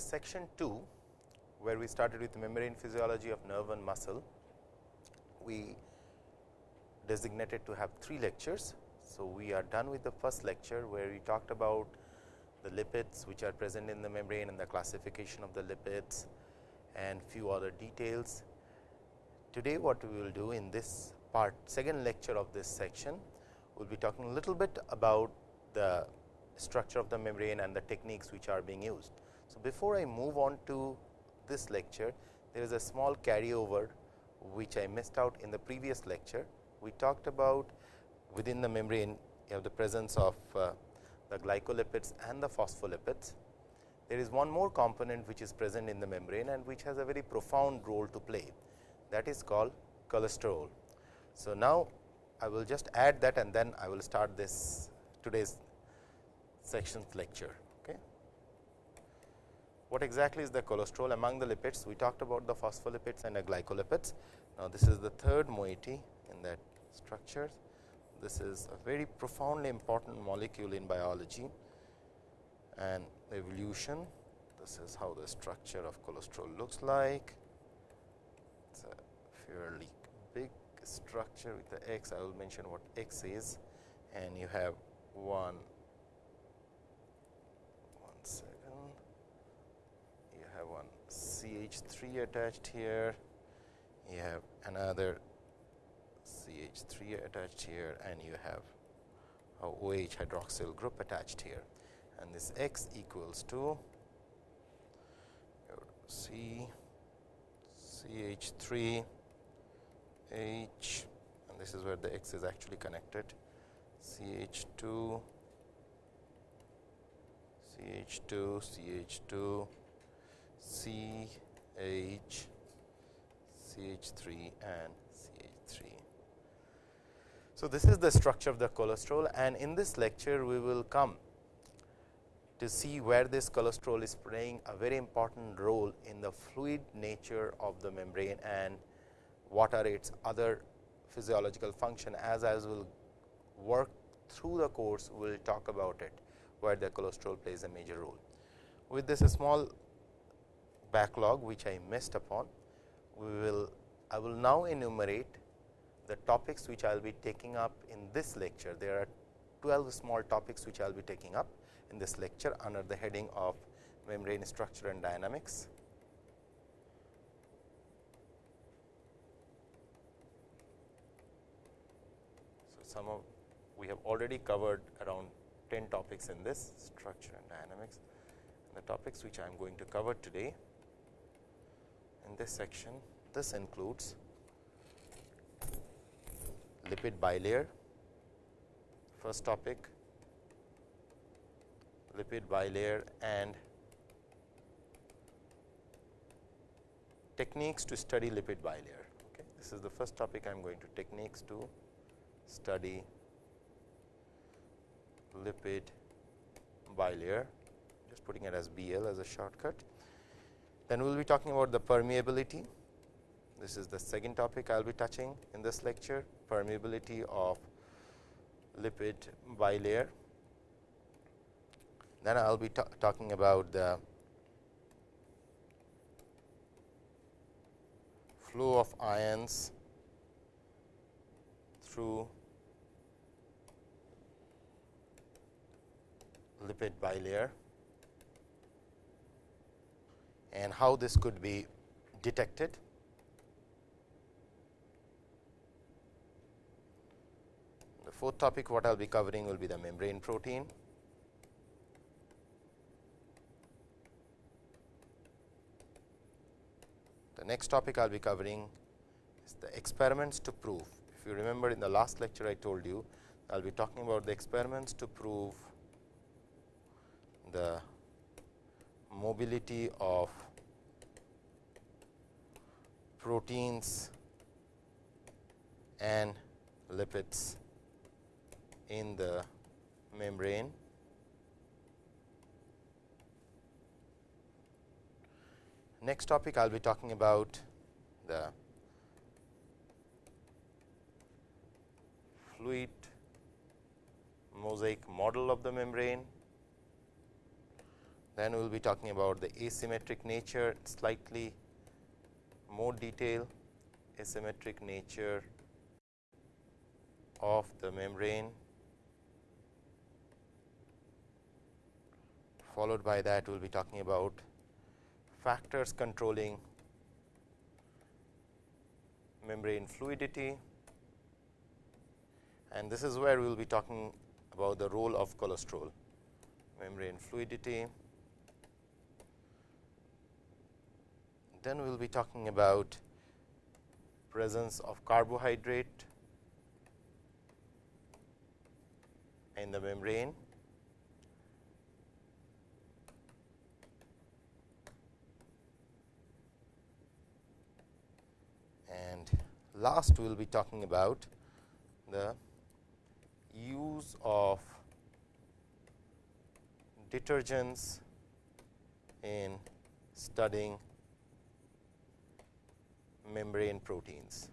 section 2, where we started with the membrane physiology of nerve and muscle, we designated to have three lectures. So, we are done with the first lecture, where we talked about the lipids which are present in the membrane and the classification of the lipids and few other details. Today, what we will do in this part second lecture of this section, we will be talking a little bit about the structure of the membrane and the techniques which are being used. Before I move on to this lecture, there is a small carryover which I missed out in the previous lecture. We talked about within the membrane you have the presence of uh, the glycolipids and the phospholipids. There is one more component which is present in the membrane and which has a very profound role to play that is called cholesterol. So, now I will just add that and then I will start this today's sections lecture. What exactly is the cholesterol among the lipids? We talked about the phospholipids and the glycolipids. Now, this is the third moiety in that structure. This is a very profoundly important molecule in biology and evolution. This is how the structure of cholesterol looks like. It is a fairly big structure with the X. I will mention what X is and you have one one second you have one CH3 attached here. You have another CH3 attached here and you have a OH hydroxyl group attached here. And this X equals to C CH3 H and this is where the X is actually connected. CH2 CH2 CH2 CH CH3 and CH3. So, this is the structure of the cholesterol and in this lecture we will come to see where this cholesterol is playing a very important role in the fluid nature of the membrane and what are its other physiological function as I will work through the course we will talk about it where the cholesterol plays a major role. With this small backlog which I missed upon, we will I will now enumerate the topics which I will be taking up in this lecture. There are 12 small topics which I will be taking up in this lecture under the heading of membrane structure and dynamics. So, some of we have already covered around 10 topics in this structure and dynamics. And the topics which I am going to cover today in this section, this includes lipid bilayer, first topic, lipid bilayer and techniques to study lipid bilayer. Okay. This is the first topic I am going to techniques to study lipid bilayer, just putting it as BL as a shortcut. Then we will be talking about the permeability. This is the second topic I will be touching in this lecture, permeability of lipid bilayer. Then I will be talking about the flow of ions through lipid bilayer and how this could be detected. The fourth topic what I will be covering will be the membrane protein. The next topic I will be covering is the experiments to prove. If you remember in the last lecture I told you, I will be talking about the experiments to prove the mobility of proteins and lipids in the membrane. Next topic I will be talking about the fluid mosaic model of the membrane Then we will be talking about the asymmetric nature slightly more detail asymmetric nature of the membrane followed by that we will be talking about factors controlling membrane fluidity and this is where we will be talking about the role of cholesterol membrane fluidity. Then we will be talking about presence of carbohydrate in the membrane. And last we will be talking about the use of detergents in studying membrane proteins.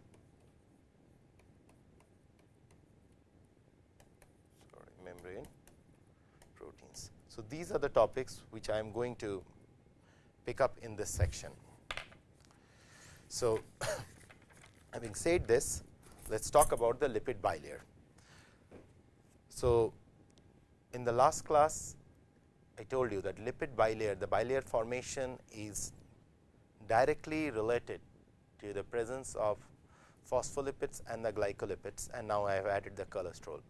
Sorry, membrane proteins. So, these are the topics which I am going to pick up in this section. So, having said this, let us talk about the lipid bilayer. So, in the last class I told you that lipid bilayer, the bilayer formation is directly related to the presence of phospholipids and the glycolipids and now I have added the cholesterol.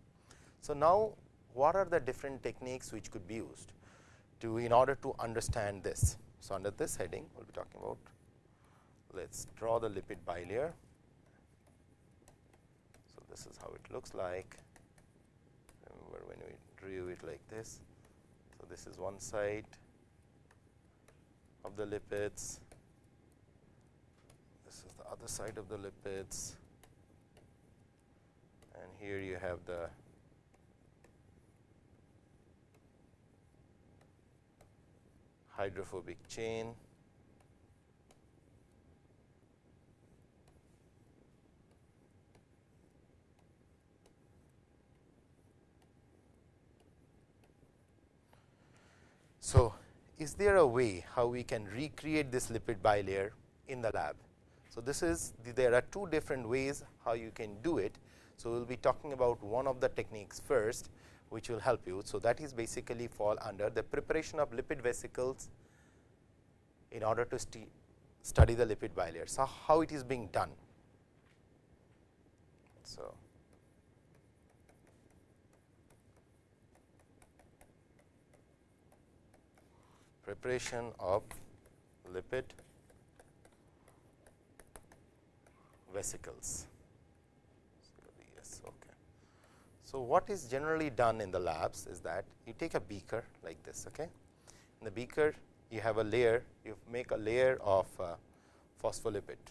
So, now what are the different techniques which could be used to in order to understand this. So, under this heading we will be talking about let us draw the lipid bilayer. So, this is how it looks like remember when we drew it like this. So, this is one side of the lipids other side of the lipids and here you have the hydrophobic chain So, is there a way how we can recreate this lipid bilayer in the lab? So, this is the, there are two different ways how you can do it. So, we will be talking about one of the techniques first which will help you. So, that is basically fall under the preparation of lipid vesicles in order to st study the lipid bilayer. So, how it is being done. So, preparation of lipid vesicles. Yes, okay. So, what is generally done in the labs is that you take a beaker like this. Okay. In the beaker you have a layer, you make a layer of uh, phospholipid.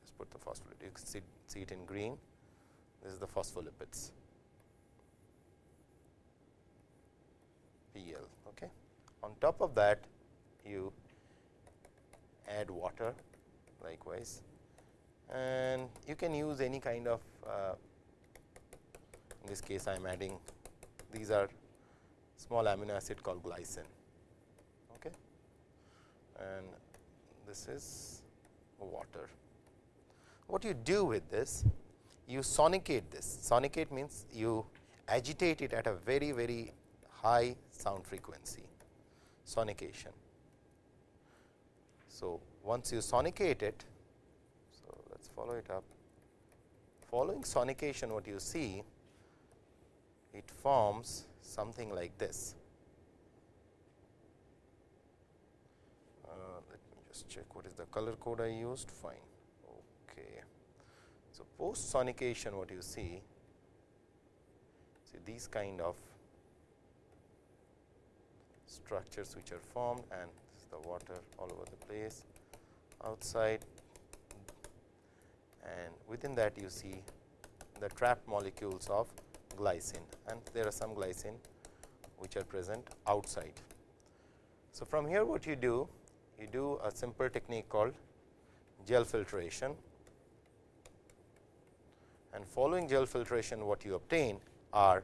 Let's put the phospholipid. You can see, see it in green. This is the phospholipids. PL. Okay. On top of that, you add water likewise and you can use any kind of uh, in this case I am adding these are small amino acid called glycine okay. and this is water. What you do with this you sonicate this sonicate means you agitate it at a very very high sound frequency sonication. So, once you sonicate it follow it up. Following sonication what you see it forms something like this. Uh, let me just check what is the color code I used fine. Okay. So, post sonication what you see see these kind of structures which are formed and the water all over the place outside and within that you see the trapped molecules of glycine and there are some glycine which are present outside. So, from here what you do you do a simple technique called gel filtration and following gel filtration what you obtain are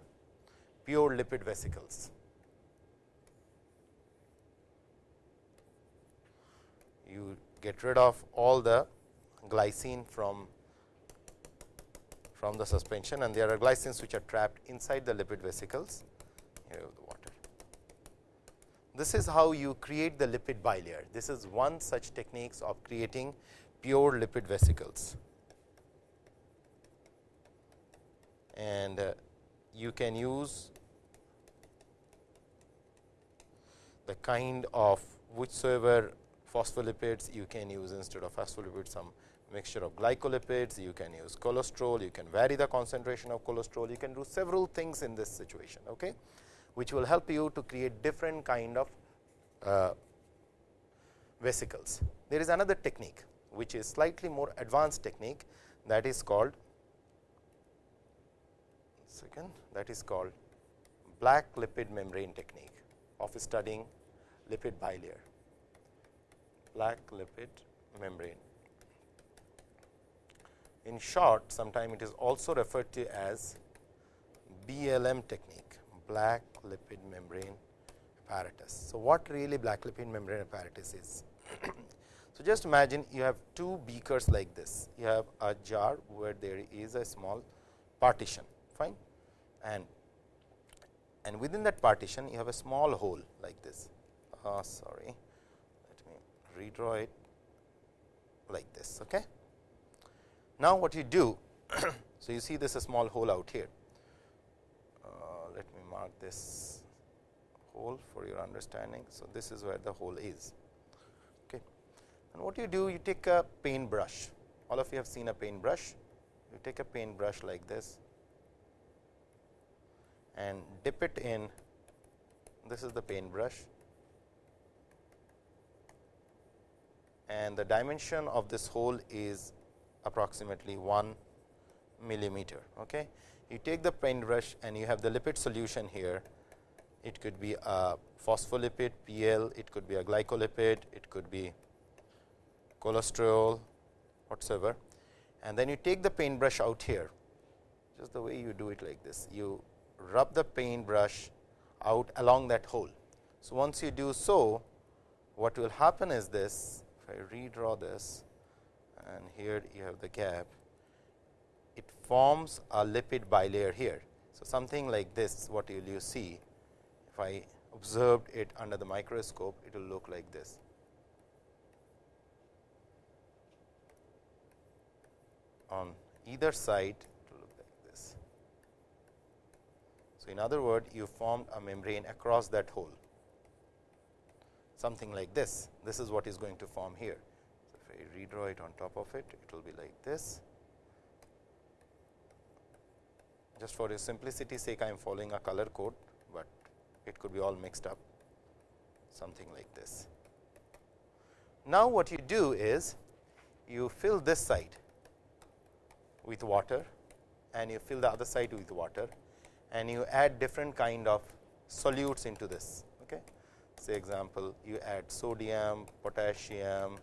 pure lipid vesicles. You get rid of all the glycine from from the suspension and there are glycines which are trapped inside the lipid vesicles here the water. This is how you create the lipid bilayer. This is one such techniques of creating pure lipid vesicles. And uh, you can use the kind of whichsoever phospholipids you can use instead of phospholipids some mixture of glycolipids, you can use cholesterol, you can vary the concentration of cholesterol, you can do several things in this situation, okay, which will help you to create different kind of uh, vesicles. There is another technique which is slightly more advanced technique that is called second that is called black lipid membrane technique of studying lipid bilayer black lipid membrane in short, sometime it is also referred to as BLM technique, black lipid membrane apparatus. So, what really black lipid membrane apparatus is? so, just imagine you have two beakers like this. You have a jar where there is a small partition, fine, and and within that partition you have a small hole like this. Oh, sorry, redraw it like this. Okay. Now, what you do, so you see this a small hole out here. Uh, let me mark this hole for your understanding. So, this is where the hole is. Okay. And what you do, you take a paint brush. All of you have seen a paint brush. You take a paint brush like this and dip it in. This is the paint and the dimension of this hole is approximately 1 millimeter. Okay. You take the paintbrush and you have the lipid solution here. It could be a phospholipid PL, it could be a glycolipid, it could be cholesterol whatsoever. And then you take the paintbrush out here, just the way you do it like this. You rub the paintbrush out along that hole. So, once you do so, what will happen is this, if I redraw this, and here you have the gap, it forms a lipid bilayer here. So, something like this what you will you see if I observed it under the microscope it will look like this. On either side it will look like this. So, in other word you formed a membrane across that hole something like this. This is what is going to form here So, if I redraw it on top of it, it will be like this. Just for a simplicity sake, I am following a color code, but it could be all mixed up something like this. Now, what you do is you fill this side with water and you fill the other side with water and you add different kind of solutes into this. Say example, you add sodium, potassium,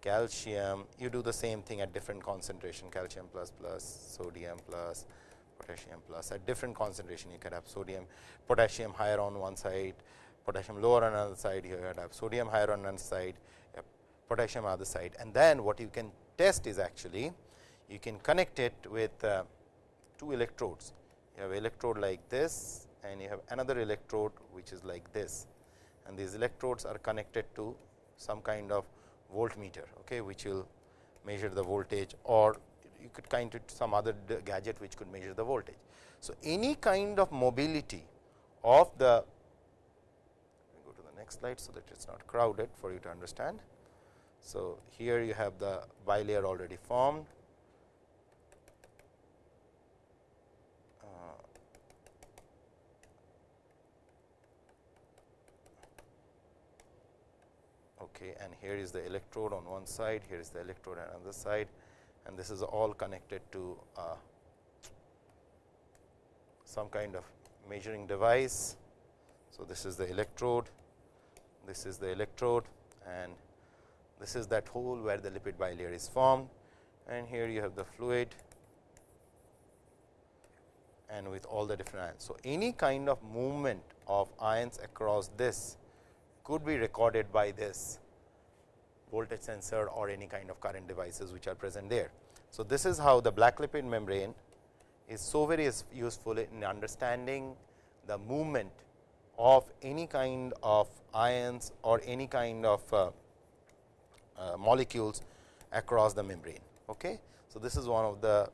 calcium you do the same thing at different concentration calcium plus plus sodium plus potassium plus. At different concentration you can have sodium potassium higher on one side potassium lower on another side you can have sodium higher on one side potassium other side. And then what you can test is actually you can connect it with uh, two electrodes. You have electrode like this and you have another electrode which is like this and these electrodes are connected to some kind of voltmeter, okay, which will measure the voltage or you could kind of some other gadget which could measure the voltage. So, any kind of mobility of the go to the next slide, so that it is not crowded for you to understand. So, here you have the bilayer already formed okay, and here is the electrode on one side, here is the electrode on another side and this is all connected to uh, some kind of measuring device. So, this is the electrode, this is the electrode and this is that hole where the lipid bilayer is formed and here you have the fluid and with all the different ions. So, any kind of movement of ions across this could be recorded by this voltage sensor or any kind of current devices which are present there. So, this is how the black lipid membrane is so very useful in understanding the movement of any kind of ions or any kind of uh, uh, molecules across the membrane. Okay. So, this is one of the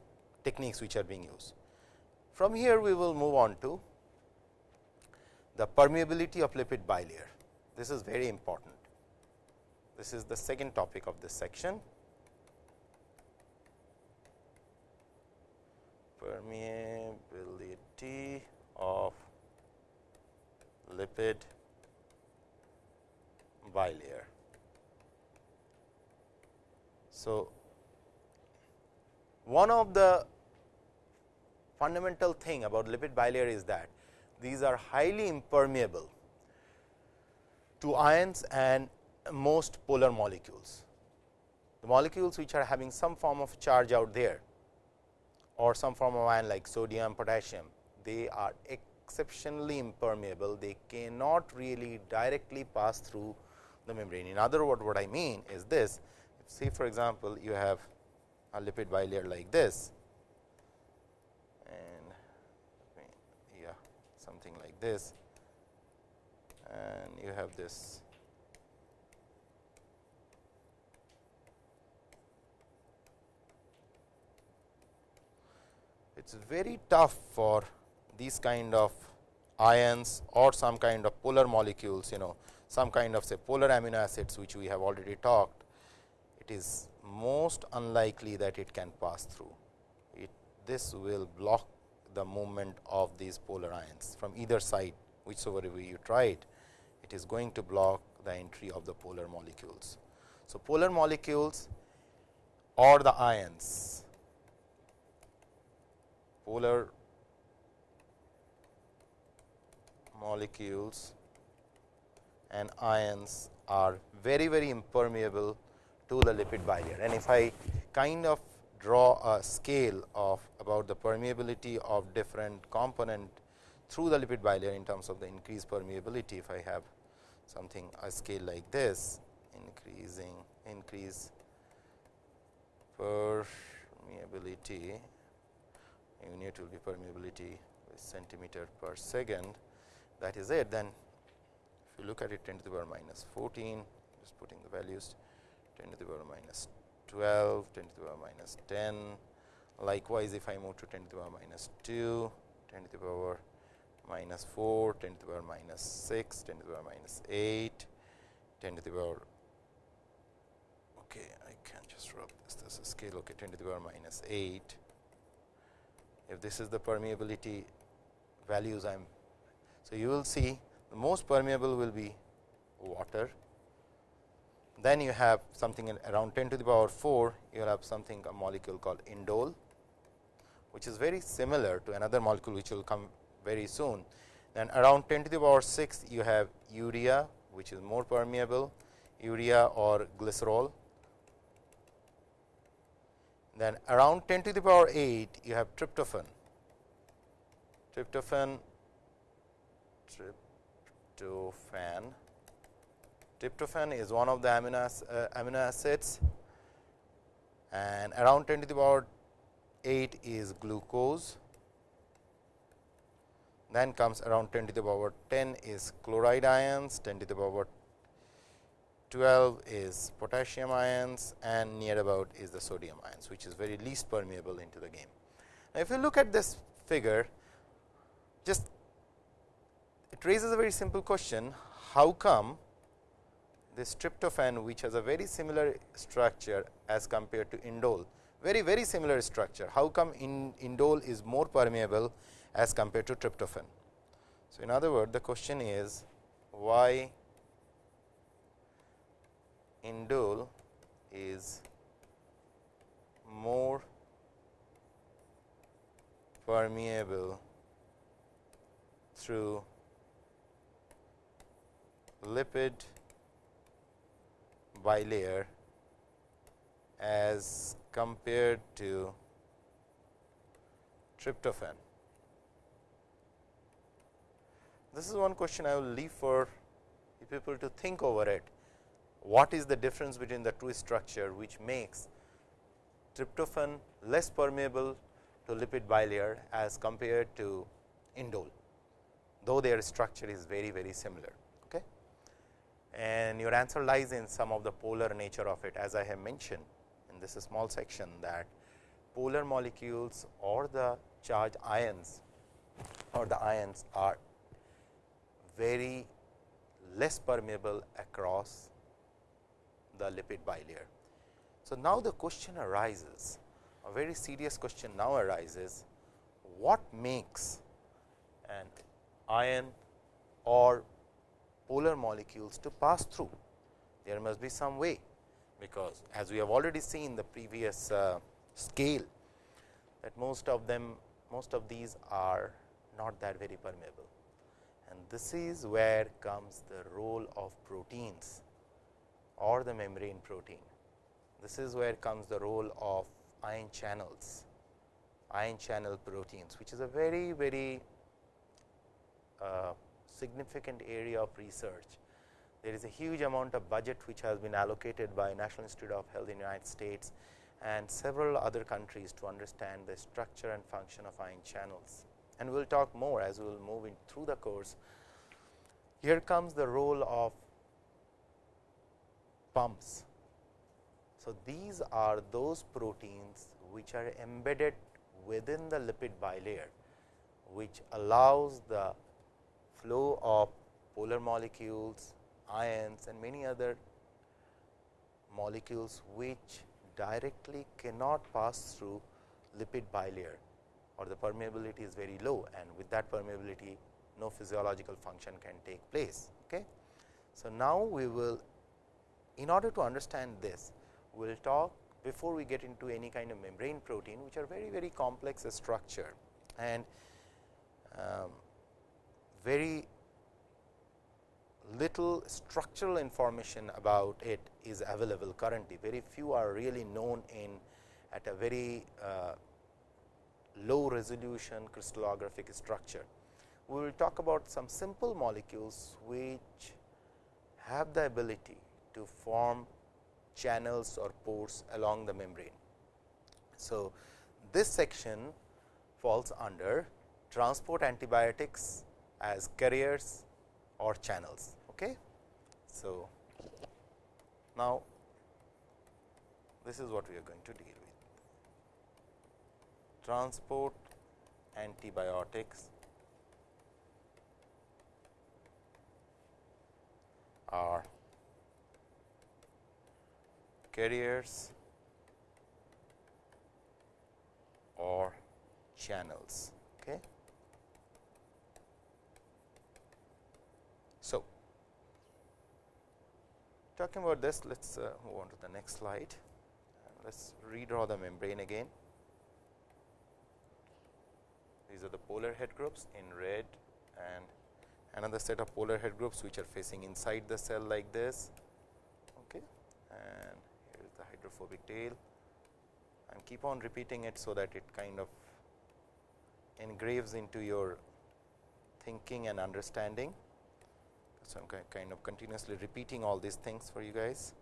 techniques which are being used. From here we will move on to the permeability of lipid bilayer. This is very important. This is the second topic of this section. Permeability of lipid bilayer. So, one of the fundamental thing about lipid bilayer is that these are highly impermeable to ions and most polar molecules. The molecules which are having some form of charge out there or some form of ion like sodium, potassium, they are exceptionally impermeable. They cannot really directly pass through the membrane. In other words, what I mean is this, say for example, you have a lipid bilayer like this and yeah, something like this and you have this it is very tough for these kind of ions or some kind of polar molecules you know some kind of say polar amino acids which we have already talked. It is most unlikely that it can pass through. It this will block the movement of these polar ions from either side whichever way you try it, it is going to block the entry of the polar molecules. So, polar molecules or the ions, polar molecules and ions are very very impermeable to the lipid bilayer. And if I kind of draw a scale of about the permeability of different component through the lipid bilayer in terms of the increased permeability. If I have something a scale like this increasing increase permeability unit will be permeability with centimeter per second that is it then if you look at it 10 to the power minus 14 just putting the values 10 to the power minus 12 10 to the power minus 10 likewise if I move to 10 to the power minus 2 10 to the power minus 4, 10 to the power minus 6, 10 to the power minus 8, 10 to the power okay, I can just rub this, this is scale okay, 10 to the power minus 8. If this is the permeability values I am, so you will see the most permeable will be water. Then you have something around 10 to the power 4, you will have something a molecule called indole, which is very similar to another molecule which will come very soon. Then around 10 to the power 6 you have urea which is more permeable urea or glycerol. Then around 10 to the power 8 you have tryptophan. Tryptophan tryptophan. Tryptophan is one of the amino, uh, amino acids. And around 10 to the power 8 is glucose. Then comes around 10 to the power 10 is chloride ions, 10 to the power 12 is potassium ions and near about is the sodium ions, which is very least permeable into the game. Now, if you look at this figure, just it raises a very simple question, how come this tryptophan which has a very similar structure as compared to indole, very very similar structure, how come in indole is more permeable as compared to tryptophan. So, in other words the question is why indole is more permeable through lipid bilayer as compared to tryptophan. This is one question I will leave for people to think over it. What is the difference between the two structure which makes tryptophan less permeable to lipid bilayer as compared to indole, though their structure is very very similar. Okay. And your answer lies in some of the polar nature of it as I have mentioned in this small section that polar molecules or the charged ions or the ions are very less permeable across the lipid bilayer. So, now the question arises a very serious question now arises what makes an ion or polar molecules to pass through. There must be some way, because as we have already seen the previous uh, scale that most of them most of these are not that very permeable and this is where comes the role of proteins or the membrane protein. This is where comes the role of ion channels, ion channel proteins, which is a very, very uh, significant area of research. There is a huge amount of budget which has been allocated by National Institute of Health in the United States and several other countries to understand the structure and function of ion channels. And we will talk more as we will move in through the course. Here comes the role of pumps so, these are those proteins which are embedded within the lipid bilayer, which allows the flow of polar molecules, ions and many other molecules which directly cannot pass through lipid bilayer or the permeability is very low and with that permeability no physiological function can take place. Okay. So, now we will in order to understand this we will talk before we get into any kind of membrane protein which are very very complex structure and um, very little structural information about it is available currently. Very few are really known in at a very uh, low resolution crystallographic structure. We will talk about some simple molecules which have the ability to form channels or pores along the membrane. So, this section falls under transport antibiotics as carriers or channels. Okay. So, now this is what we are going to deal with transport antibiotics are carriers or channels. Okay. So, talking about this, let us uh, move on to the next slide. Let us redraw the membrane again. These are the polar head groups in red and another set of polar head groups which are facing inside the cell like this. Okay. And hydrophobic tail and keep on repeating it. So, that it kind of engraves into your thinking and understanding. So, I am kind of continuously repeating all these things for you guys.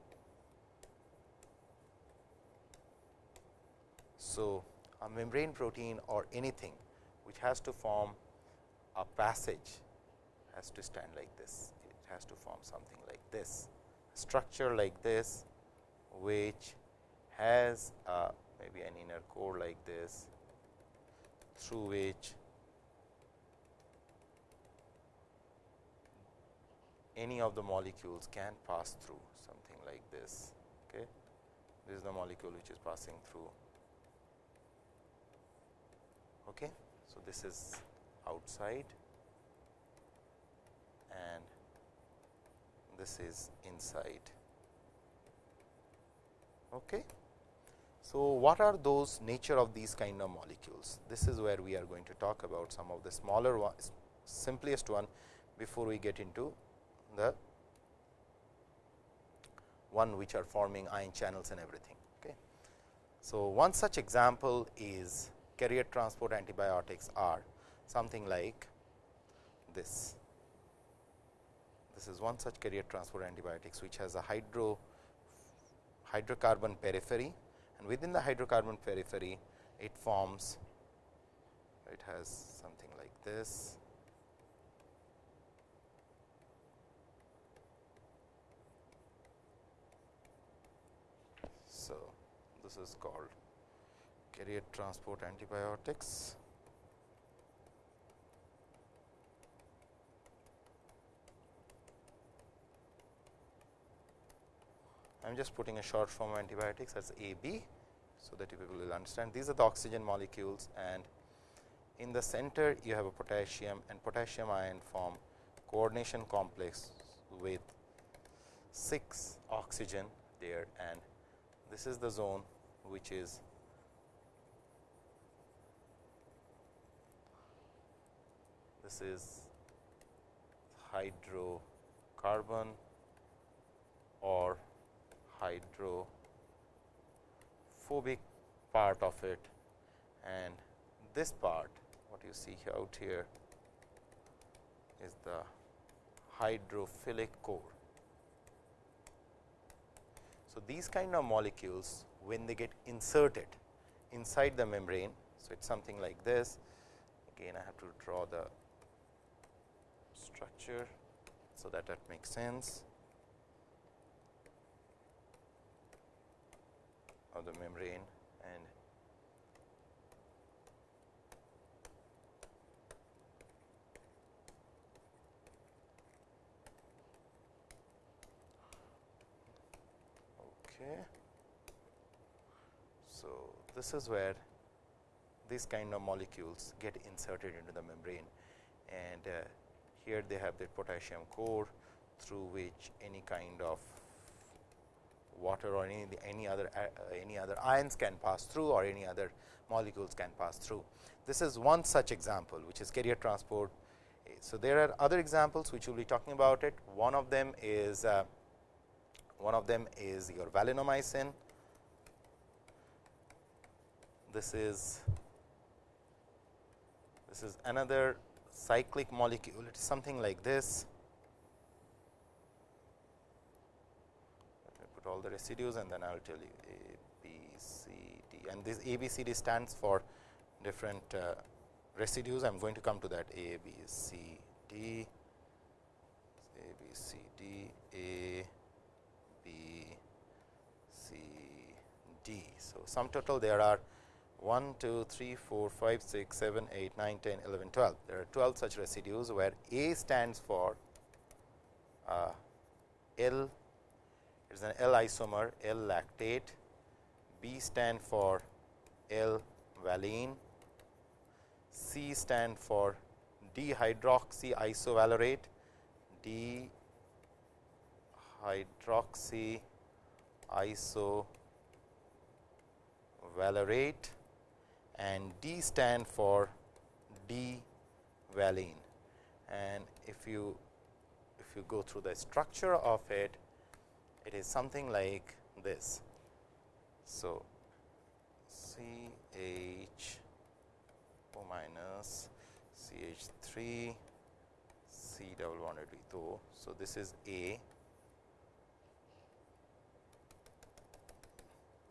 So, a membrane protein or anything which has to form a passage has to stand like this, it has to form something like this, structure like this which has a maybe an inner core like this through which any of the molecules can pass through something like this. Okay. This is the molecule which is passing through. Okay. So, this is outside and this is inside. Okay. So, what are those nature of these kind of molecules? This is where we are going to talk about some of the smaller ones, simplest one before we get into the one which are forming ion channels and everything. Okay. So, one such example is carrier transport antibiotics are something like this. this is one such carrier transport antibiotics, which has a hydro hydrocarbon periphery and within the hydrocarbon periphery it forms it has something like this. So this is called carrier transport antibiotics I am just putting a short form of antibiotics as AB. So, that you people will understand these are the oxygen molecules and in the center you have a potassium and potassium ion form coordination complex with 6 oxygen there and this is the zone which is this is hydrocarbon or hydrophobic part of it and this part what you see out here is the hydrophilic core. So, these kind of molecules when they get inserted inside the membrane. So, it is something like this again I have to draw the structure. So, that that makes sense. Of the membrane and okay. So, this is where these kind of molecules get inserted into the membrane and uh, here they have the potassium core through which any kind of water or any, any other uh, any other ions can pass through or any other molecules can pass through. This is one such example which is carrier transport. So, there are other examples which we will be talking about it. One of them is uh, one of them is your valinomycin. This is this is another cyclic molecule. It is something like this. All the residues and then I will tell you A, B, C, D and this A, B, C, D stands for different uh, residues. I am going to come to that A, B, C, D, A, B, C, D, A, B, C, D. So, sum total there are 1, 2, 3, 4, 5, 6, 7, 8, 9, 10, 11, 12. There are 12 such residues where A stands for uh, L it is an L isomer L lactate, B stand for L valine, C stand for dihydroxy isovalerate, dihydroxy isovalerate and D stand for D valine. And if you if you go through the structure of it, it is something like this. So, C H O minus C H 3 C double bonded with O. So, this is A.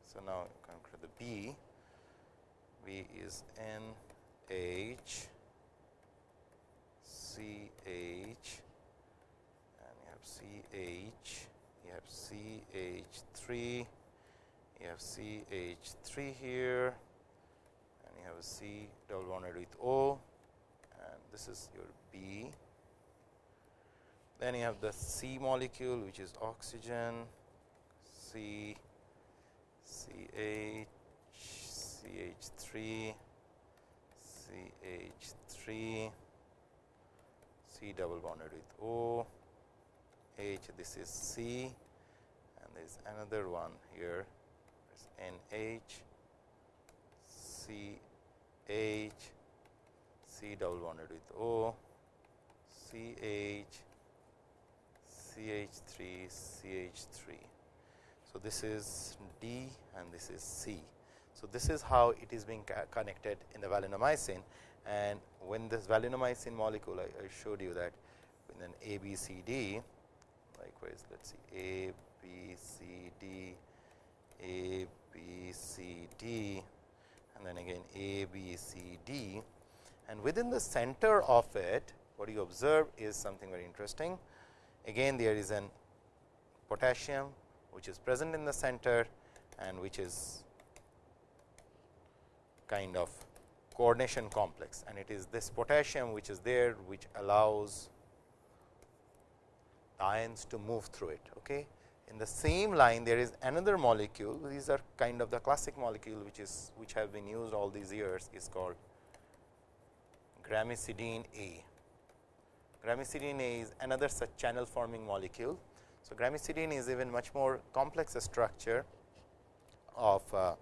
So, now come to the B. B is N H C H and you have C H have C H 3, you have C H 3 here and you have a C double bonded with O and this is your B. Then you have the C molecule which is oxygen C C H C H 3 C H 3 C double bonded with O H this is C there is another one here is NH, CH, C double bonded with O, CH, CH3, CH3. So, this is D and this is C. So, this is how it is being connected in the valinomycin and when this valinomycin molecule I, I showed you that in an ABCD likewise let us see A, B, C, D, A, B, C, D and then again A, B, C, D and within the center of it what you observe is something very interesting. Again there is an potassium which is present in the center and which is kind of coordination complex and it is this potassium which is there which allows ions to move through it. Okay. In the same line there is another molecule these are kind of the classic molecule which is which have been used all these years is called gramicidine A. Gramicidine A is another such channel forming molecule. So, gramicidine is even much more complex a structure of uh,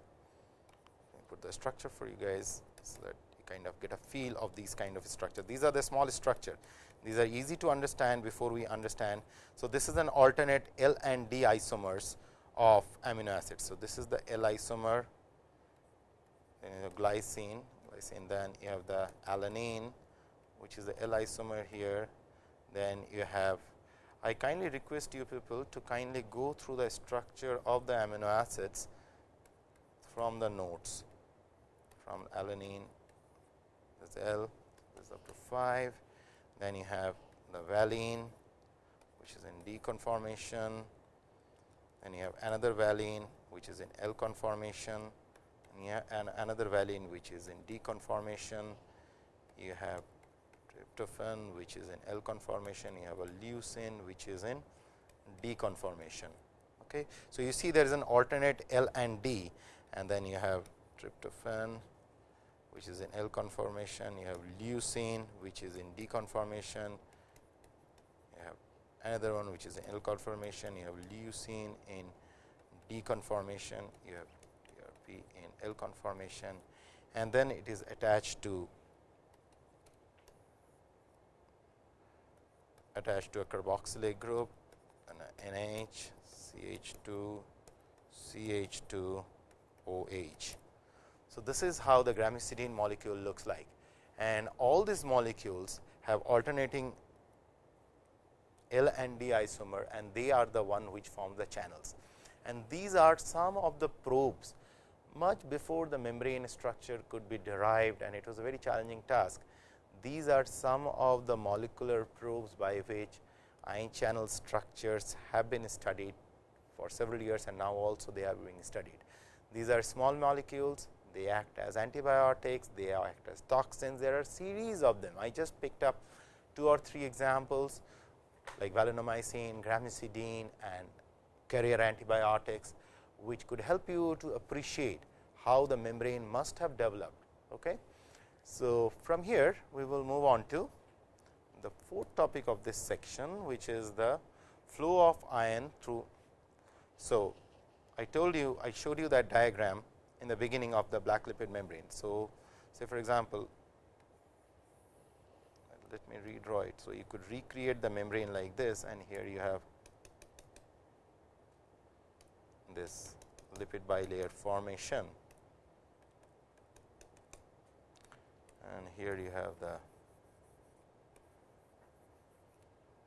put the structure for you guys so that you kind of get a feel of these kind of structure. These are the small structure. These are easy to understand before we understand. So, this is an alternate L and D isomers of amino acids. So, this is the L isomer, glycine, glycine, then you have the alanine, which is the L isomer here. Then you have, I kindly request you people to kindly go through the structure of the amino acids from the notes from alanine this is L this is up to 5 then you have the valine which is in D conformation. Then you have another valine which is in L conformation. And you have an another valine which is in D conformation. You have tryptophan which is in L conformation. You have a leucine which is in D conformation. Okay? So you see there is an alternate L and D. And then you have tryptophan which is in L conformation, you have leucine which is in D conformation, you have another one which is in L conformation, you have leucine in D conformation, you have TRP in L conformation and then it is attached to attached to a carboxylate group and NH, CH2, CH2, OH. So, this is how the gramicidine molecule looks like and all these molecules have alternating L and D isomer and they are the one which form the channels. And these are some of the probes much before the membrane structure could be derived and it was a very challenging task. These are some of the molecular probes by which ion channel structures have been studied for several years and now also they are being studied. These are small molecules they act as antibiotics, they act as toxins, there are series of them. I just picked up two or three examples like valinomycin, gramicidine and carrier antibiotics, which could help you to appreciate how the membrane must have developed. Okay. So, from here we will move on to the fourth topic of this section, which is the flow of ion through. So, I told you I showed you that diagram in the beginning of the black lipid membrane. So, say for example, let me redraw it. So, you could recreate the membrane like this and here you have this lipid bilayer formation and here you have the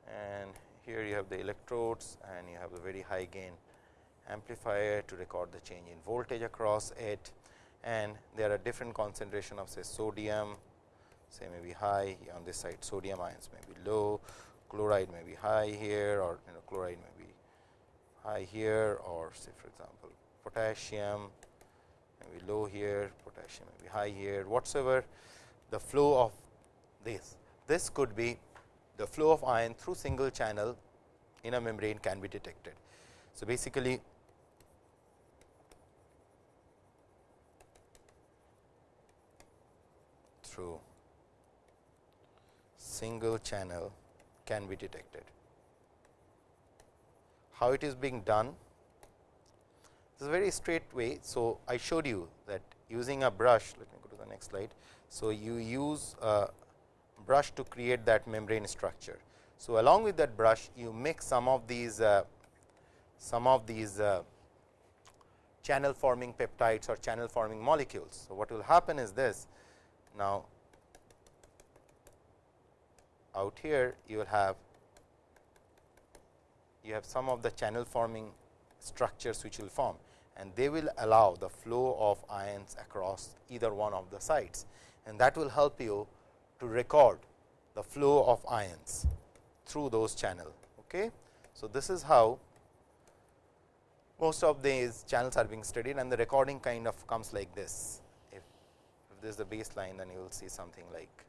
and here you have the electrodes and you have a very high gain amplifier to record the change in voltage across it and there are different concentration of say sodium say may be high on this side sodium ions may be low chloride may be high here or you know chloride may be high here or say for example potassium may be low here potassium may be high here whatsoever the flow of this this could be the flow of ion through single channel in a membrane can be detected. So, basically through single channel can be detected. How it is being done? This is a very straight way. So, I showed you that using a brush, let me go to the next slide. So, you use a brush to create that membrane structure. So, along with that brush, you mix some of these uh, some of these uh, channel forming peptides or channel forming molecules. So, what will happen is this now, out here you will have you have some of the channel forming structures which will form and they will allow the flow of ions across either one of the sides and that will help you to record the flow of ions through those channel. Okay. So, this is how most of these channels are being studied and the recording kind of comes like this. This is the baseline then you will see something like.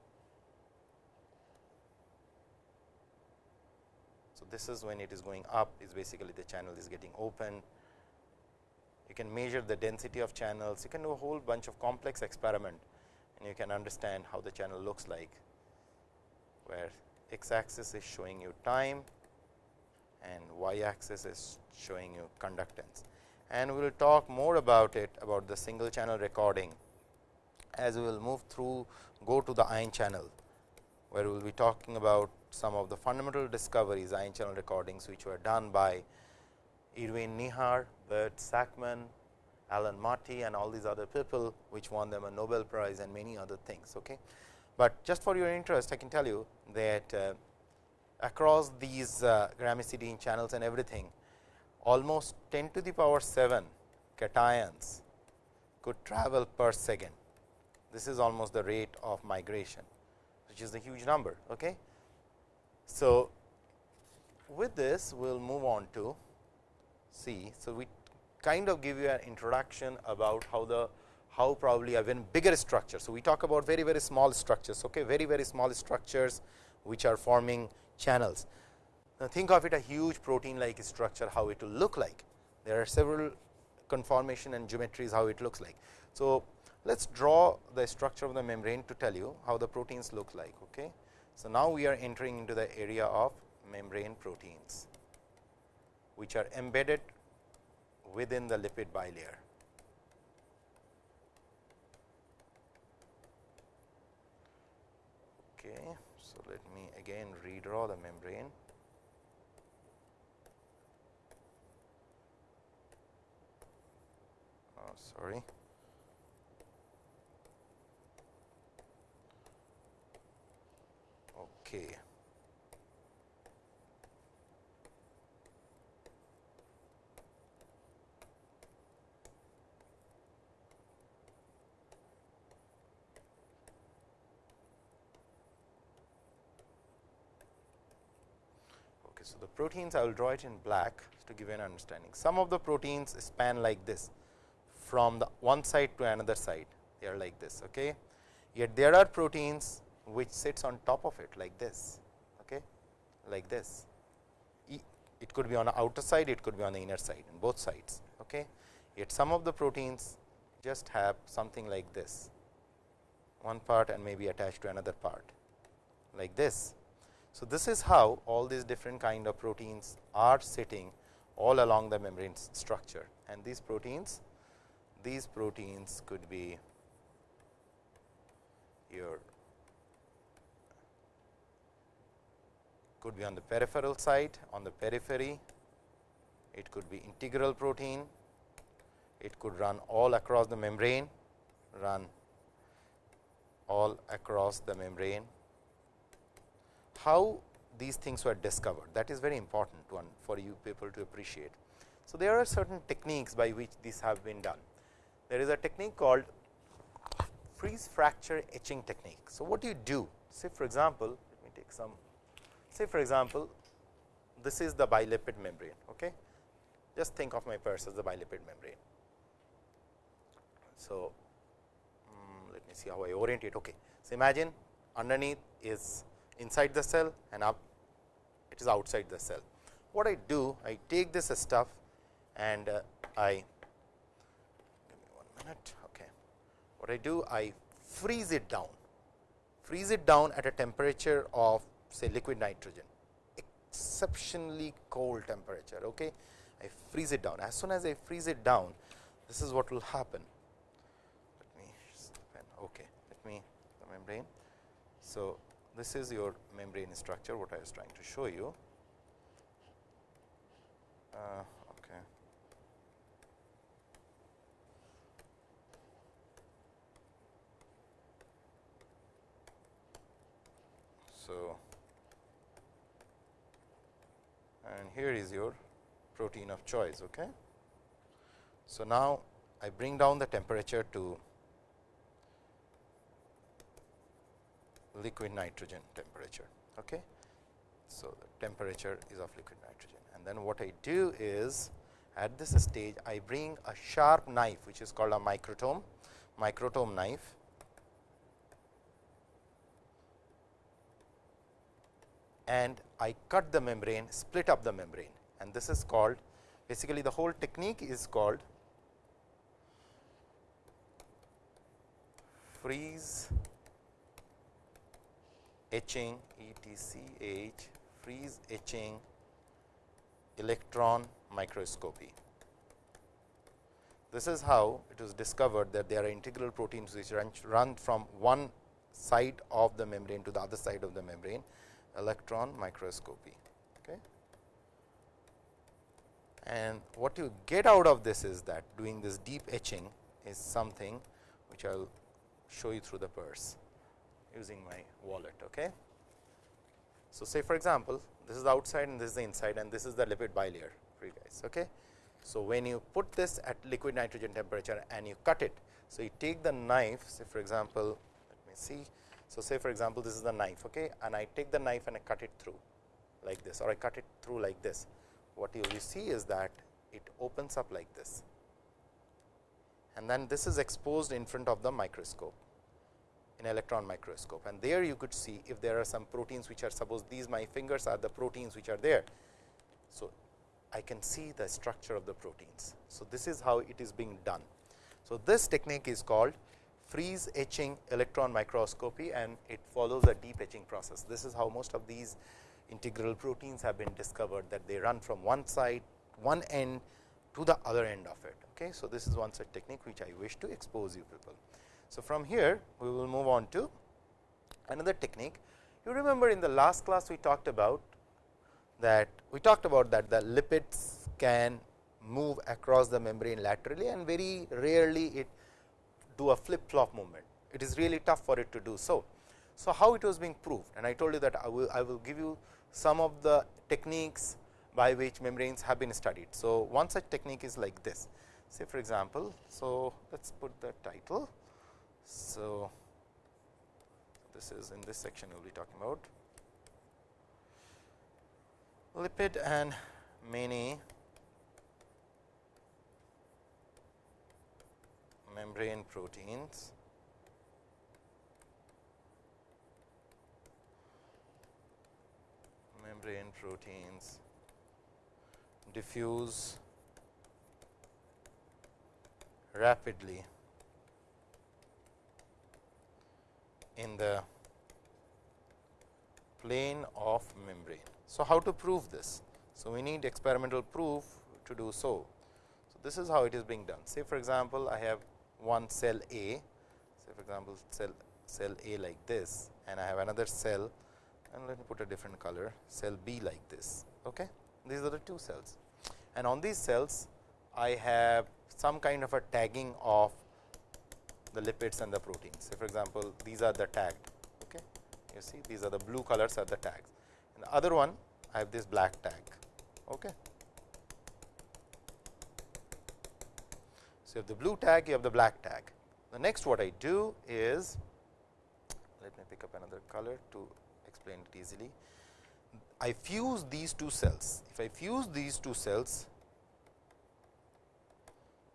So, this is when it is going up is basically the channel is getting open. You can measure the density of channels, you can do a whole bunch of complex experiment and you can understand how the channel looks like, where x axis is showing you time and y axis is showing you conductance. And we will talk more about it about the single channel recording as we will move through go to the ion channel, where we will be talking about some of the fundamental discoveries ion channel recordings, which were done by Erwin Neher, Bert Sakmann, Alan Marty and all these other people, which won them a Nobel Prize and many other things. Okay. But just for your interest, I can tell you that uh, across these uh, gramicidine channels and everything, almost 10 to the power 7 cations could travel per second. This is almost the rate of migration, which is a huge number. Okay. So, with this we will move on to see. So, we kind of give you an introduction about how the how probably even bigger structure. So, we talk about very very small structures, okay, very very small structures which are forming channels. Now, think of it a huge protein like structure how it will look like. There are several conformation and geometries how it looks like. So, let us draw the structure of the membrane to tell you how the proteins look like. Okay. So, now we are entering into the area of membrane proteins, which are embedded within the lipid bilayer. Okay. So, let me again redraw the membrane. Oh, sorry. Okay. So, the proteins I will draw it in black to give you an understanding. Some of the proteins span like this from the one side to another side they are like this. Okay. Yet there are proteins which sits on top of it like this okay, like this. It could be on the outer side, it could be on the inner side in both sides. Okay. Yet some of the proteins just have something like this one part and maybe attached to another part like this so, this is how all these different kind of proteins are sitting all along the membrane structure and these proteins these proteins could be your could be on the peripheral side on the periphery it could be integral protein it could run all across the membrane run all across the membrane how these things were discovered that is very important one for you people to appreciate. So, there are certain techniques by which these have been done. There is a technique called freeze fracture etching technique. So, what do you do? Say for example, let me take some say for example, this is the bilipid membrane. Okay. Just think of my purse as the bilipid membrane. So, um, let me see how I orient it. Okay. So, imagine underneath is inside the cell and up it is outside the cell. What I do I take this stuff and uh, I give me one minute okay. What I do I freeze it down freeze it down at a temperature of say liquid nitrogen exceptionally cold temperature. Okay. I freeze it down as soon as I freeze it down this is what will happen. Let me okay let me the membrane. So, this is your membrane structure what I was trying to show you. Uh, okay. So, and here is your protein of choice. Okay. So, now I bring down the temperature to liquid nitrogen temperature. Okay. So, the temperature is of liquid nitrogen and then what I do is at this stage I bring a sharp knife which is called a microtome, microtome knife and I cut the membrane, split up the membrane and this is called basically the whole technique is called freeze etching ETCH freeze etching electron microscopy. This is how it was discovered that there are integral proteins which run, run from one side of the membrane to the other side of the membrane electron microscopy. Okay. And what you get out of this is that doing this deep etching is something which I will show you through the purse using my wallet. Okay. So, say for example, this is the outside and this is the inside and this is the lipid bilayer for you guys. Okay. So, when you put this at liquid nitrogen temperature and you cut it. So, you take the knife say for example, let me see so, say for example, this is the knife okay, and I take the knife and I cut it through like this or I cut it through like this. What you will see is that it opens up like this and then this is exposed in front of the microscope in electron microscope and there you could see if there are some proteins which are suppose these my fingers are the proteins which are there. So, I can see the structure of the proteins. So, this is how it is being done. So, this technique is called freeze etching electron microscopy and it follows a deep etching process. This is how most of these integral proteins have been discovered that they run from one side one end to the other end of it. Okay. So, this is one such technique which I wish to expose you people. So, from here we will move on to another technique. You remember in the last class we talked about that we talked about that the lipids can move across the membrane laterally and very rarely it do a flip flop movement. It is really tough for it to do so. So, how it was being proved and I told you that I will, I will give you some of the techniques by which membranes have been studied. So, one such technique is like this say for example, so let us put the title. So, this is in this section we will be talking about lipid and many membrane proteins membrane proteins diffuse rapidly in the plane of membrane. So, how to prove this? So, we need experimental proof to do so. So, this is how it is being done. Say for example, I have one cell A, say for example, cell cell A like this and I have another cell and let me put a different color cell B like this. Okay. These are the two cells and on these cells I have some kind of a tagging of the lipids and the proteins. Say for example, these are the tagged. Okay. You see these are the blue colors are the tags and the other one I have this black tag. Okay. You have the blue tag, you have the black tag. The next what I do is, let me pick up another color to explain it easily. I fuse these two cells. If I fuse these two cells,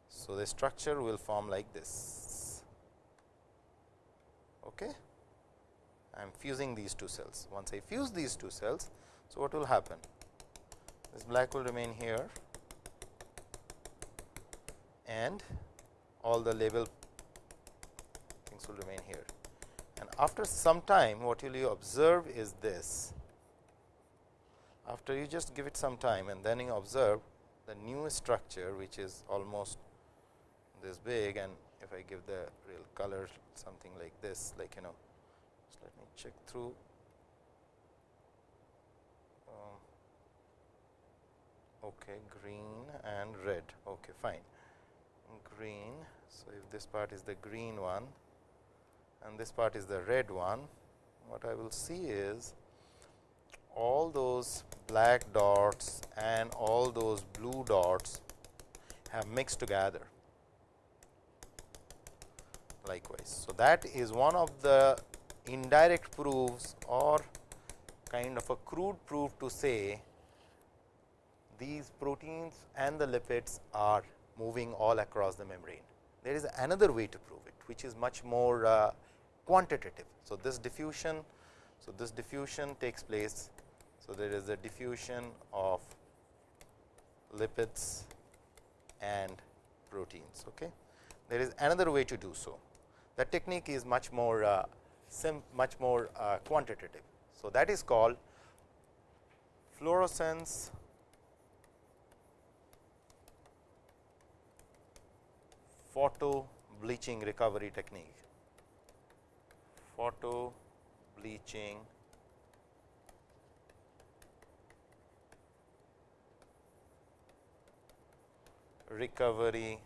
so the structure will form like this. Okay. I am fusing these two cells. Once I fuse these two cells, so what will happen? This black will remain here and all the label things will remain here. And after some time what you will you observe is this, after you just give it some time and then you observe the new structure which is almost this big. And if I give the real color something like this like you know just let me check through. Um, okay green and red. Okay fine green. So, if this part is the green one and this part is the red one, what I will see is all those black dots and all those blue dots have mixed together likewise. So, that is one of the indirect proofs or kind of a crude proof to say these proteins and the lipids are moving all across the membrane. There is another way to prove it, which is much more uh, quantitative. So, this diffusion, so this diffusion takes place. So, there is a diffusion of lipids and proteins. Okay. There is another way to do so. The technique is much more uh, much more uh, quantitative. So, that is called fluorescence photo bleaching recovery technique. Photo bleaching recovery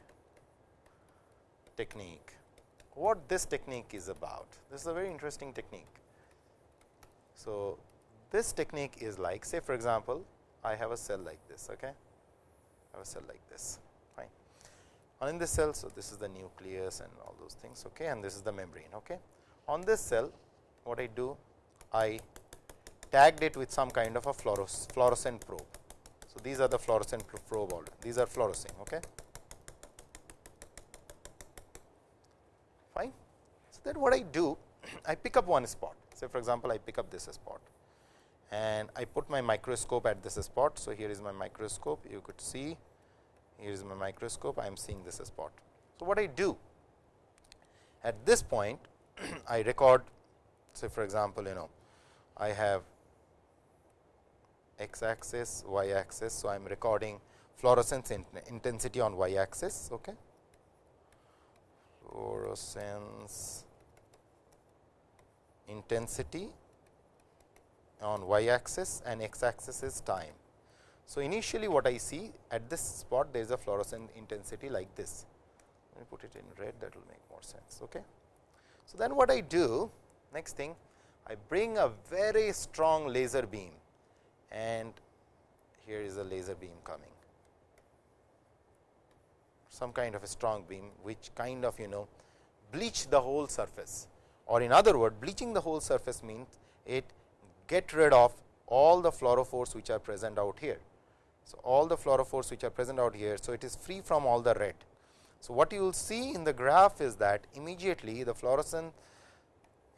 technique. What this technique is about? This is a very interesting technique. So, this technique is like say for example, I have a cell like this. Okay? I have a cell like this in this cell, so this is the nucleus and all those things okay, and this is the membrane. Okay? On this cell what I do? I tagged it with some kind of a fluorescent probe. So, these are the fluorescent probe all these are fluorescing. Okay? Fine. So, then what I do? I pick up one spot say for example, I pick up this spot and I put my microscope at this spot. So, here is my microscope you could see here is my microscope I am seeing this spot. So, what I do at this point I record say for example, you know I have x axis y axis. So, I am recording fluorescence in intensity on y axis. Okay. Fluorescence intensity on y axis and x axis is time. So, initially what I see at this spot there is a fluorescent intensity like this. Let me put it in red that will make more sense. Okay. So, then what I do next thing I bring a very strong laser beam and here is a laser beam coming some kind of a strong beam which kind of you know bleach the whole surface or in other word bleaching the whole surface means it get rid of all the fluorophores which are present out here. So, all the fluorophores which are present out here. So, it is free from all the red. So, what you will see in the graph is that immediately the fluorescent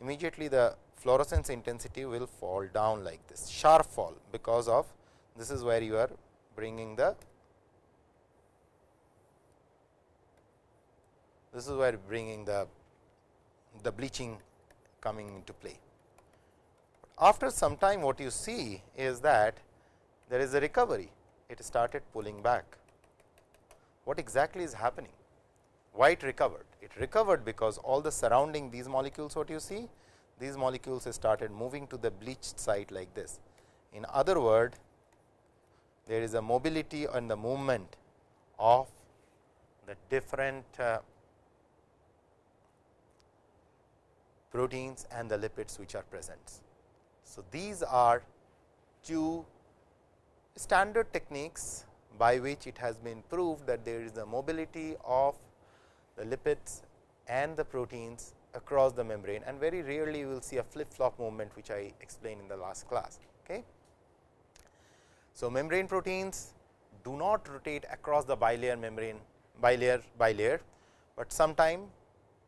immediately the fluorescence intensity will fall down like this sharp fall because of this is where you are bringing the this is where bringing the the bleaching coming into play. After some time what you see is that there is a recovery, it started pulling back. What exactly is happening? Why it recovered? It recovered because all the surrounding these molecules what you see, these molecules started moving to the bleached site like this. In other word, there is a mobility and the movement of the different uh, proteins and the lipids which are present. So, these are two standard techniques by which it has been proved that there is a mobility of the lipids and the proteins across the membrane and very rarely you will see a flip flop movement which I explained in the last class. Okay. So, membrane proteins do not rotate across the bilayer membrane bilayer bilayer, but sometime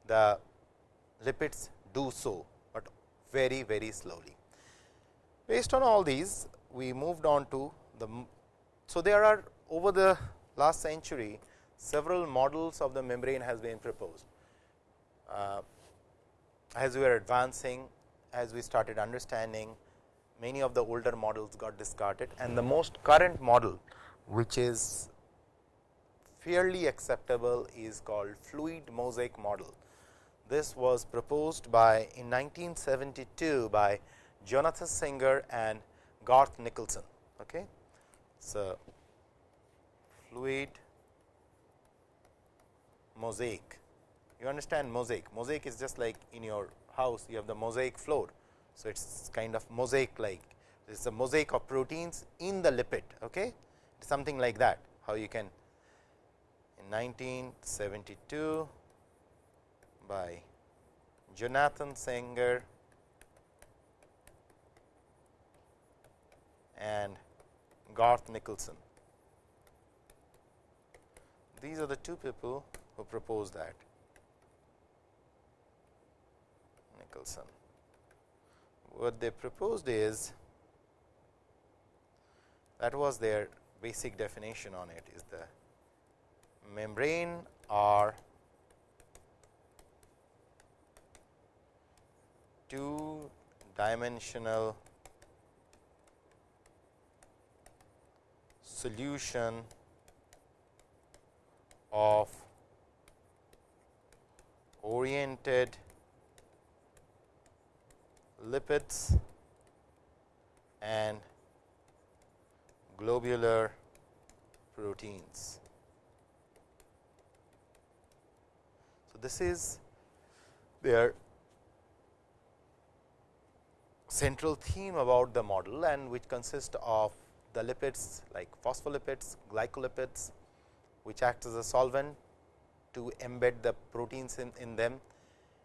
the lipids do so, but very very slowly. Based on all these we moved on to the. So, there are over the last century several models of the membrane has been proposed. Uh, as we are advancing, as we started understanding many of the older models got discarded and the most current model which is fairly acceptable is called fluid mosaic model. This was proposed by in 1972 by Jonathan Singer and Garth Nicolson. Okay. So, fluid mosaic. You understand mosaic. Mosaic is just like in your house you have the mosaic floor. So, it is kind of mosaic like it is a mosaic of proteins in the lipid. Okay? Something like that, how you can in 1972 by Jonathan Singer and Garth Nicolson. These are the two people who proposed that. Nicolson. What they proposed is that was their basic definition on it is the membrane are two dimensional solution of oriented lipids and globular proteins. So, this is their central theme about the model and which consists of the lipids like phospholipids, glycolipids which acts as a solvent to embed the proteins in, in them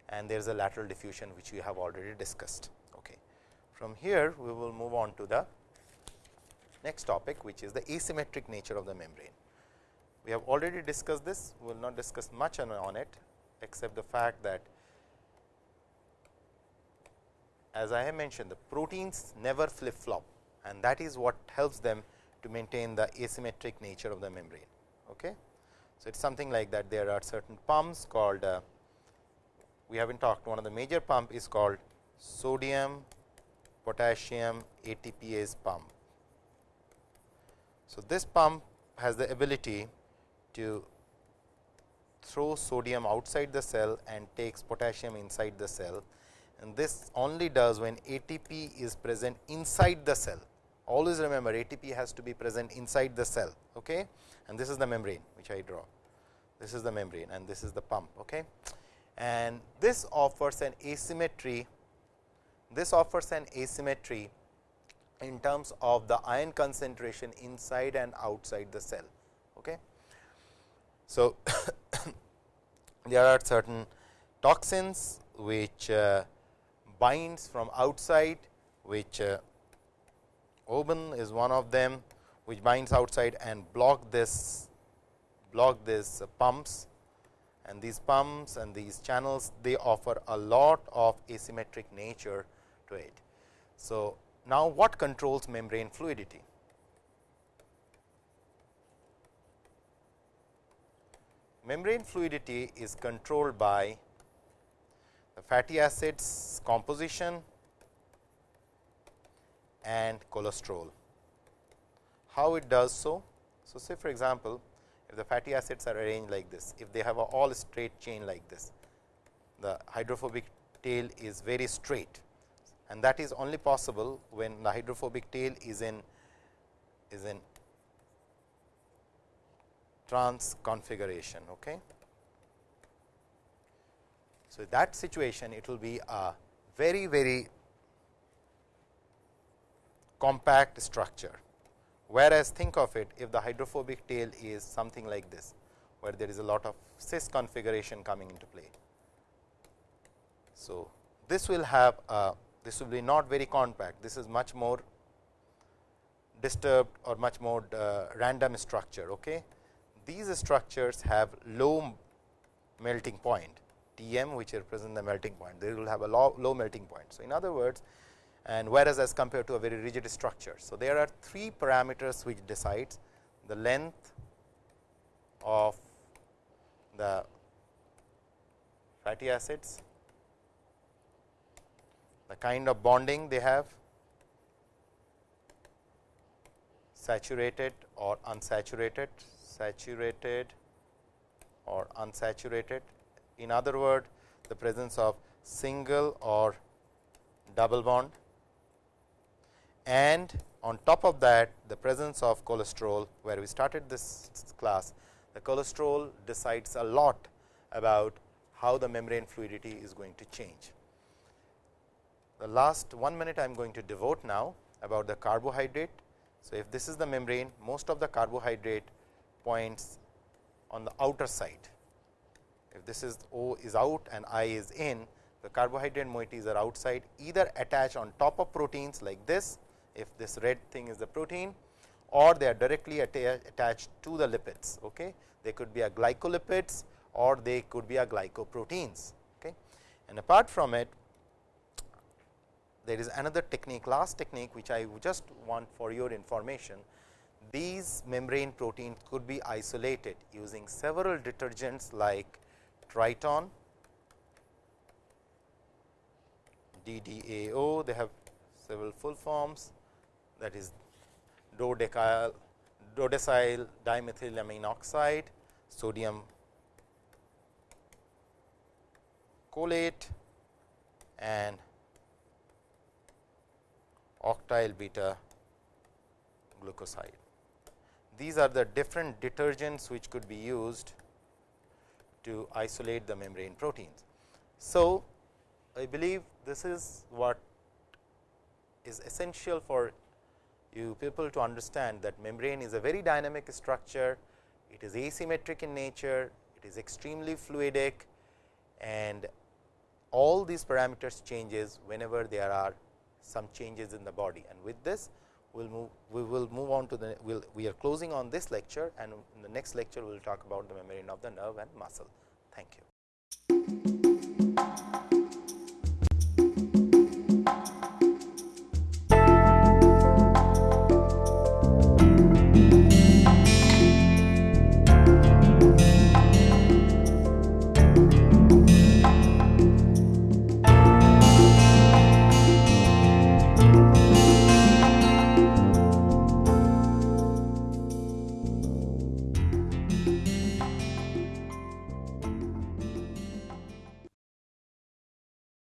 and there is a lateral diffusion which we have already discussed. Okay. From here we will move on to the next topic which is the asymmetric nature of the membrane. We have already discussed this, we will not discuss much on, on it except the fact that as I have mentioned the proteins never flip flop and that is what helps them to maintain the asymmetric nature of the membrane. Okay. So, it is something like that there are certain pumps called uh, we have not talked one of the major pump is called sodium potassium ATPase pump. So, this pump has the ability to throw sodium outside the cell and takes potassium inside the cell and this only does when ATP is present inside the cell. Always remember ATP has to be present inside the cell okay? and this is the membrane which I draw. This is the membrane and this is the pump. Okay? And this offers an asymmetry, this offers an asymmetry in terms of the ion concentration inside and outside the cell. Okay? So, there are certain toxins which uh, binds from outside which uh, Ouabain is one of them which binds outside and block this block this uh, pumps and these pumps and these channels they offer a lot of asymmetric nature to it. So, now what controls membrane fluidity? Membrane fluidity is controlled by the fatty acids composition and cholesterol. How it does so? So, say for example, if the fatty acids are arranged like this, if they have a all straight chain like this, the hydrophobic tail is very straight and that is only possible when the hydrophobic tail is in is in trans configuration. Okay. So, that situation it will be a very very compact structure Whereas, think of it if the hydrophobic tail is something like this, where there is a lot of cis configuration coming into play. So, this will have a this will be not very compact, this is much more disturbed or much more uh, random structure. Okay. These structures have low melting point T m which represent the melting point, they will have a low, low melting point. So, in other words and whereas as compared to a very rigid structure. So, there are three parameters which decides the length of the fatty acids, the kind of bonding they have, saturated or unsaturated, saturated or unsaturated. In other word, the presence of single or double bond and on top of that the presence of cholesterol where we started this class the cholesterol decides a lot about how the membrane fluidity is going to change. The last one minute I am going to devote now about the carbohydrate. So, if this is the membrane most of the carbohydrate points on the outer side. If this is O is out and I is in the carbohydrate moieties are outside either attached on top of proteins like this if this red thing is the protein or they are directly atta attached to the lipids. Okay. They could be a glycolipids or they could be a glycoproteins. Okay. And apart from it there is another technique last technique which I just want for your information. These membrane proteins could be isolated using several detergents like Triton, DDAO, they have several full forms that is dodecyl, dodecyl dimethylamine oxide, sodium cholate and octyl beta glucoside. These are the different detergents which could be used to isolate the membrane proteins. So, I believe this is what is essential for you people to understand that membrane is a very dynamic structure, it is asymmetric in nature, it is extremely fluidic. And all these parameters changes whenever there are some changes in the body. And with this we'll move we will move on to the we'll, we are closing on this lecture. And in the next lecture we will talk about the membrane of the nerve and muscle. Thank you